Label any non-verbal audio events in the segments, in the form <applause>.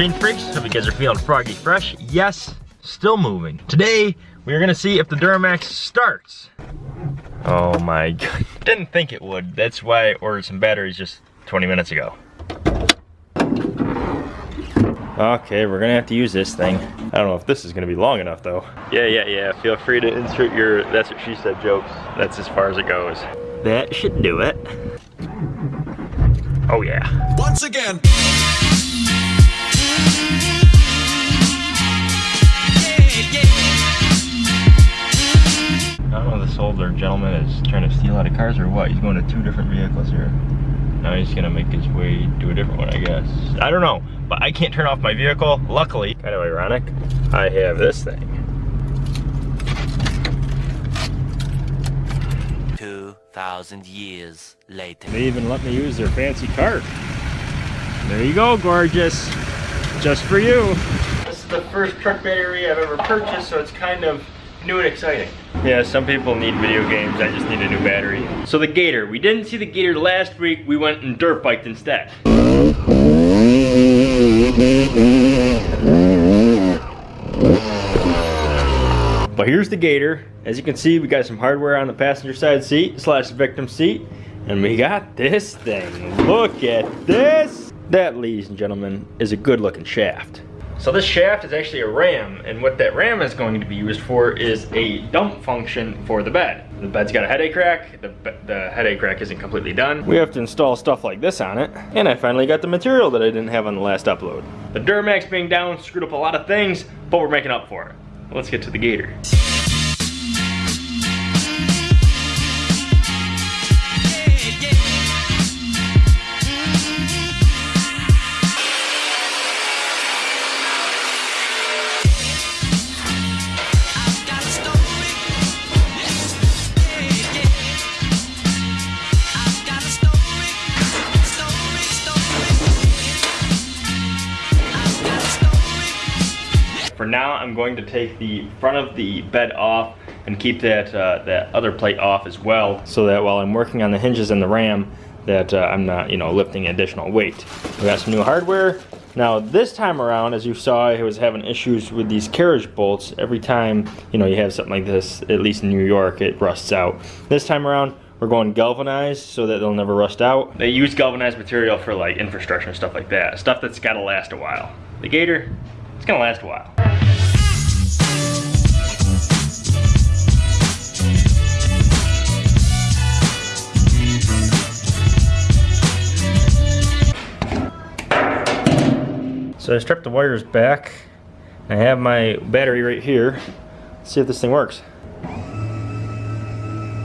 Machine Freaks. Hope you guys are feeling froggy fresh. Yes, still moving. Today, we are gonna see if the Duramax starts. Oh my <laughs> god, didn't think it would. That's why I ordered some batteries just 20 minutes ago. Okay, we're gonna have to use this thing. I don't know if this is gonna be long enough though. Yeah, yeah, yeah, feel free to insert your that's what she said jokes. That's as far as it goes. That should do it. Oh yeah. Once again. Older gentleman is trying to steal out of cars or what. He's going to two different vehicles here. Now he's gonna make his way to a different one, I guess. I don't know, but I can't turn off my vehicle. Luckily, kind of ironic, I have this thing. 2,000 years later. They even let me use their fancy cart. There you go, gorgeous. Just for you. This is the first truck battery I've ever purchased, so it's kind of new and exciting. Yeah, some people need video games, I just need a new battery. So the Gator, we didn't see the Gator last week, we went and dirt biked instead. But here's the Gator. As you can see, we got some hardware on the passenger side seat slash victim seat. And we got this thing. Look at this. That, ladies and gentlemen, is a good looking shaft. So this shaft is actually a ram, and what that ram is going to be used for is a dump function for the bed. The bed's got a headache rack, the, the headache rack isn't completely done. We have to install stuff like this on it, and I finally got the material that I didn't have on the last upload. The Duramax being down screwed up a lot of things, but we're making up for it. Let's get to the Gator. Now, I'm going to take the front of the bed off and keep that, uh, that other plate off as well so that while I'm working on the hinges and the ram, that uh, I'm not, you know, lifting additional weight. We got some new hardware. Now this time around, as you saw, I was having issues with these carriage bolts. Every time, you know, you have something like this, at least in New York, it rusts out. This time around, we're going galvanized so that they'll never rust out. They use galvanized material for like infrastructure and stuff like that. Stuff that's gotta last a while. The Gator, it's gonna last a while. So I stripped the wires back. I have my battery right here. Let's see if this thing works.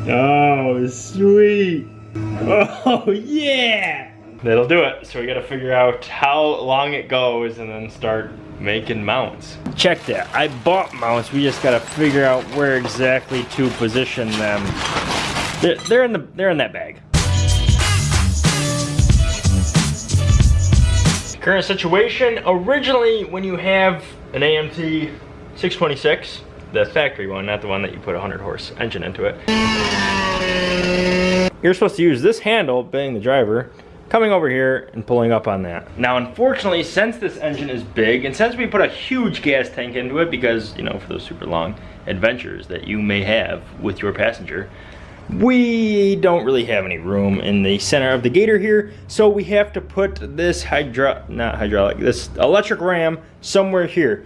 Oh, sweet. Oh, <laughs> yeah. That'll do it. So we gotta figure out how long it goes and then start making mounts. Check that. I bought mounts. We just gotta figure out where exactly to position them. They're, they're in the they're in that bag. Current situation, originally when you have an AMT 626, the factory one, not the one that you put a 100 horse engine into it. You're supposed to use this handle, being the driver, coming over here and pulling up on that. Now unfortunately, since this engine is big, and since we put a huge gas tank into it, because, you know, for those super long adventures that you may have with your passenger, we don't really have any room in the center of the gator here so we have to put this hydro not hydraulic this electric ram somewhere here.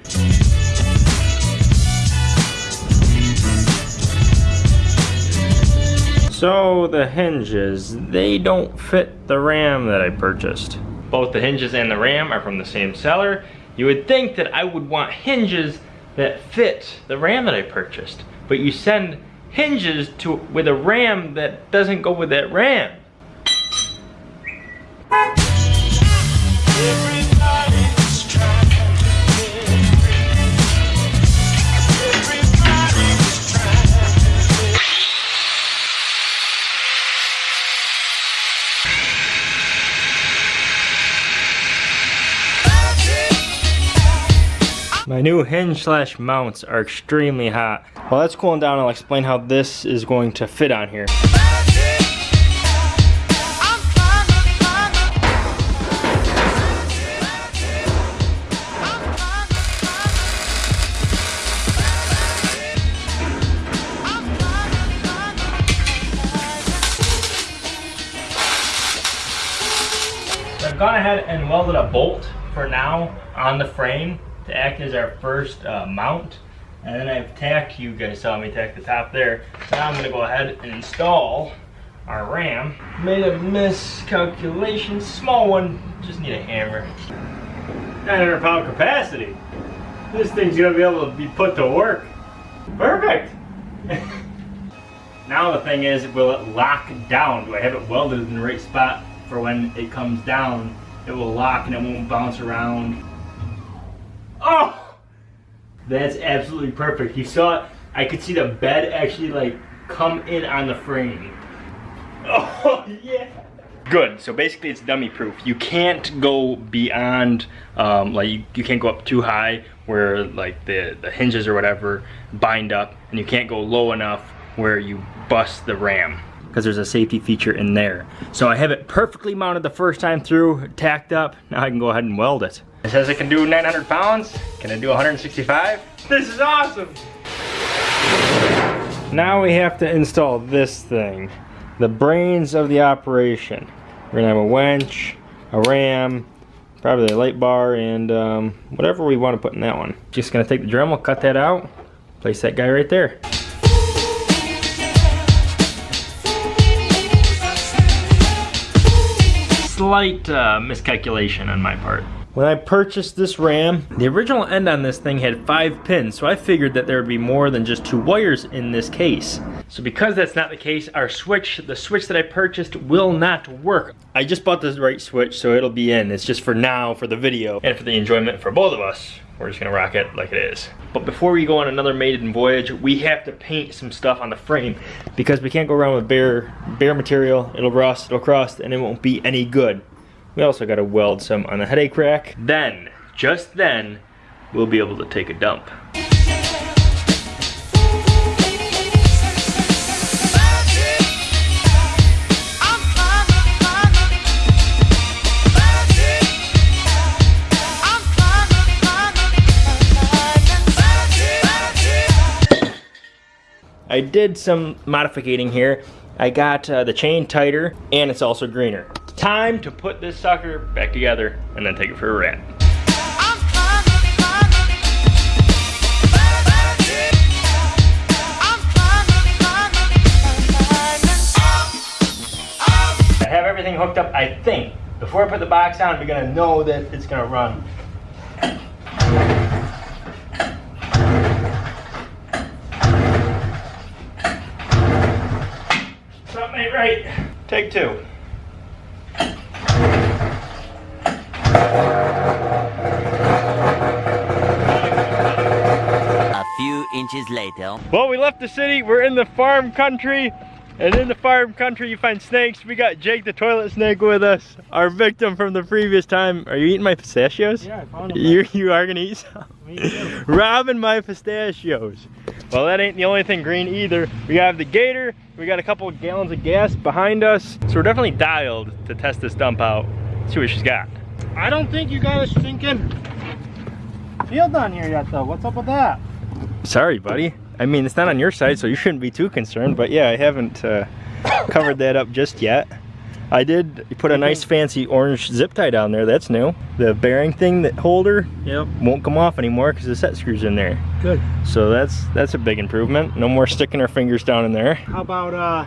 So the hinges they don't fit the ram that I purchased. Both the hinges and the ram are from the same seller. You would think that I would want hinges that fit the ram that I purchased but you send hinges to with a ram that doesn't go with that ram. My new hinge slash mounts are extremely hot. While that's cooling down, I'll explain how this is going to fit on here. I've gone ahead and welded a bolt for now on the frame to act as our first uh, mount. And then I've tacked, you guys saw me tack the top there. Now I'm gonna go ahead and install our ram. Made a miscalculation, small one, just need a hammer. 900 pound capacity. This thing's gonna be able to be put to work. Perfect. <laughs> now the thing is, will it lock down? Do I have it welded in the right spot for when it comes down? It will lock and it won't bounce around. Oh! That's absolutely perfect. You saw it, I could see the bed actually like come in on the frame. Oh <laughs> yeah. Good, so basically it's dummy proof. You can't go beyond, um, like you, you can't go up too high where like the, the hinges or whatever bind up and you can't go low enough where you bust the ram because there's a safety feature in there. So I have it perfectly mounted the first time through, tacked up. Now I can go ahead and weld it. It says it can do 900 pounds. Can it do 165? This is awesome. Now we have to install this thing. The brains of the operation. We're gonna have a winch, a ram, probably a light bar, and um, whatever we want to put in that one. Just gonna take the Dremel, cut that out, place that guy right there. Slight uh, miscalculation on my part. When I purchased this RAM, the original end on this thing had five pins, so I figured that there would be more than just two wires in this case. So because that's not the case, our switch, the switch that I purchased will not work. I just bought the right switch, so it'll be in. It's just for now, for the video, and for the enjoyment for both of us. We're just gonna rock it like it is. But before we go on another maiden voyage, we have to paint some stuff on the frame because we can't go around with bare, bare material. It'll rust, it'll crust, and it won't be any good. We also got to weld some on the headache rack. Then, just then, we'll be able to take a dump. I did some modificating here. I got uh, the chain tighter and it's also greener. Time to put this sucker back together and then take it for a ride. I have everything hooked up, I think. Before I put the box on, we're gonna know that it's gonna run. Something ain't right. Take two. A few inches later. Well, we left the city. We're in the farm country. And in the farm country, you find snakes. We got Jake the toilet snake with us, our victim from the previous time. Are you eating my pistachios? Yeah, I found them. You, you are gonna eat some? <laughs> Me too. Robbing my pistachios. Well, that ain't the only thing green either. We have the gator. We got a couple of gallons of gas behind us. So we're definitely dialed to test this dump out. See what she's got. I don't think you got a stinking field on here yet, though. What's up with that? Sorry, buddy. I mean, it's not on your side, so you shouldn't be too concerned. But yeah, I haven't uh, covered that up just yet. I did put a nice fancy orange zip tie down there. That's new. The bearing thing, that holder, Yep. won't come off anymore because the set screws in there. Good. So that's that's a big improvement. No more sticking our fingers down in there. How about uh,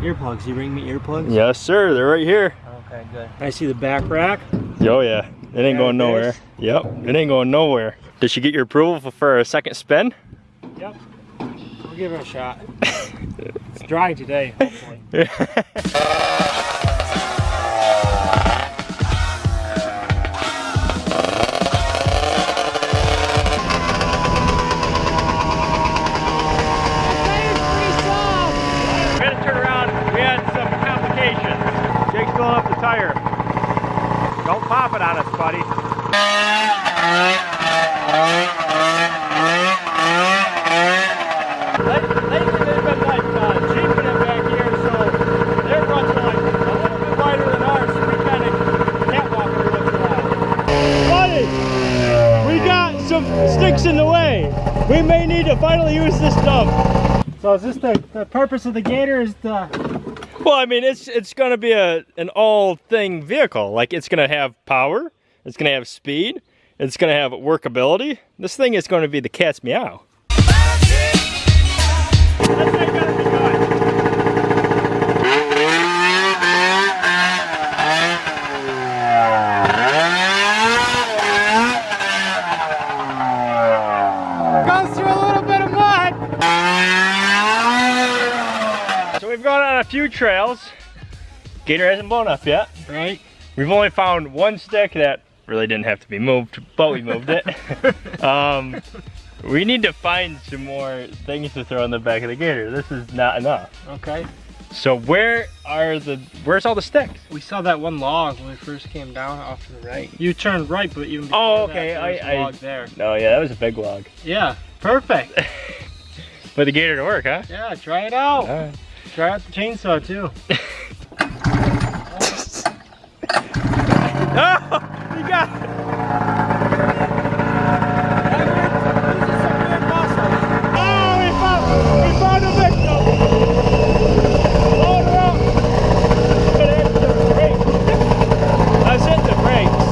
earplugs? You bring me earplugs? Yes, sir. They're right here. Okay, good. I see the back rack. Oh yeah, it ain't Yeah, going nowhere. Yep, it ain't going nowhere. Did she get your approval for a second spin? Yep. We'll give her a shot. it's dry today, hopefully. <laughs> To finally use this dump. So is this the, the purpose of the gator is to Well, I mean, it's it's gonna be a an all thing vehicle. Like it's gonna have power, it's gonna have speed, it's gonna have workability. This thing is gonna be the cat's meow. Goes through a little bit of mud. So we've gone on a few trails. Gator hasn't blown up yet. Right. We've only found one stick that really didn't have to be moved, but we moved it. <laughs> um, we need to find some more things to throw in the back of the gator. This is not enough. Okay. So where are the, where's all the sticks? We saw that one log when we first came down off to the right. You turned right, but even before Oh, that, okay, there I- was a I- log there. No, yeah, that was a big log. Yeah, perfect. <laughs> For the gator to work, huh? yeah, try it out. Alright. Try out the chainsaw too. <laughs> Oh, you got it. Oh, we found, we found a victim. Load her up. Gonna hit the brakes. I was hitting the brakes.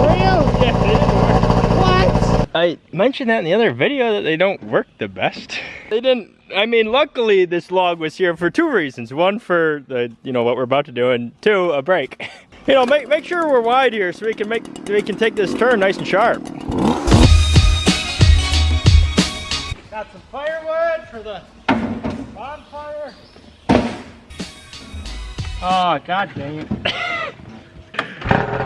Were you? Yeah, they didn't work. What? I mentioned that in the other video that they don't work the best. They didn't, I mean, luckily this log was here for two reasons. One for the, you know, what we're about to do, and two, a break. <laughs> You know, make, make sure we're wide here so we can make, we can take this turn nice and sharp. Got some firewood for the bonfire. Oh, god dang it.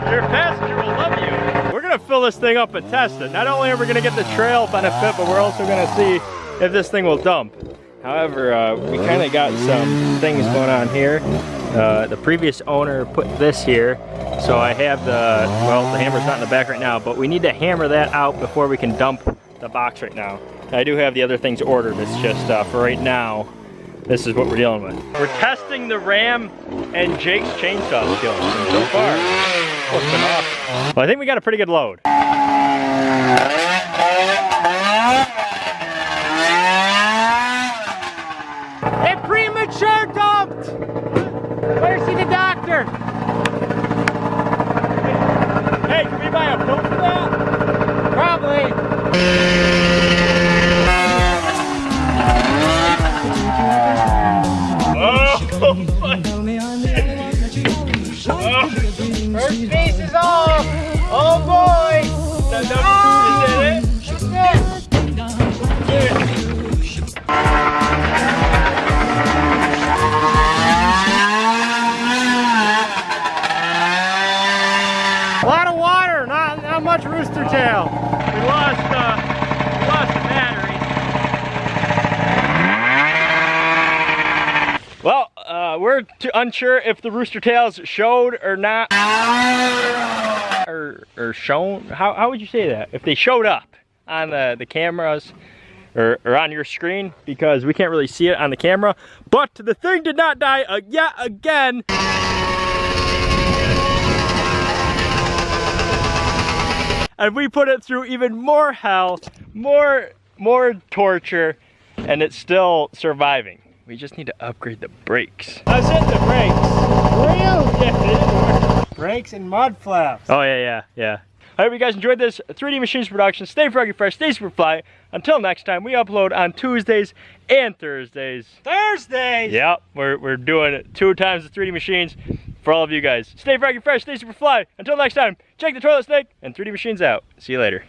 Your passenger will love you. We're gonna fill this thing up and test it. Not only are we gonna get the trail benefit, but we're also gonna see if this thing will dump. However, uh, we kind of got some things going on here. Uh, the previous owner put this here, so I have the, well, the hammer's not in the back right now, but we need to hammer that out before we can dump the box right now. I do have the other things ordered, it's just uh, for right now, this is what we're dealing with. We're testing the Ram and Jake's chainsaw skills. So far, oh, awesome. Well, I think we got a pretty good load. Premature dumped! Better see the doctor. Hey, can we buy a pill for that? Probably. Unsure if the rooster tails showed or not. Or, or shown. How, how would you say that? If they showed up on the, the cameras or, or on your screen because we can't really see it on the camera. But the thing did not die uh, yet again. and we put it through even more hell, more more torture, and it's still surviving. We just need to upgrade the brakes. I hitting the brakes. Were you? Yeah, they didn't work. Brakes and mud flaps. Oh yeah, yeah, yeah. I hope you guys enjoyed this 3D Machines production. Stay froggy fresh, stay super fly. Until next time, we upload on Tuesdays and Thursdays. Thursdays. Yep, we're, we're doing it two times the 3D Machines for all of you guys. Stay froggy fresh, stay super fly. Until next time, check the toilet snake and 3D Machines out. See you later.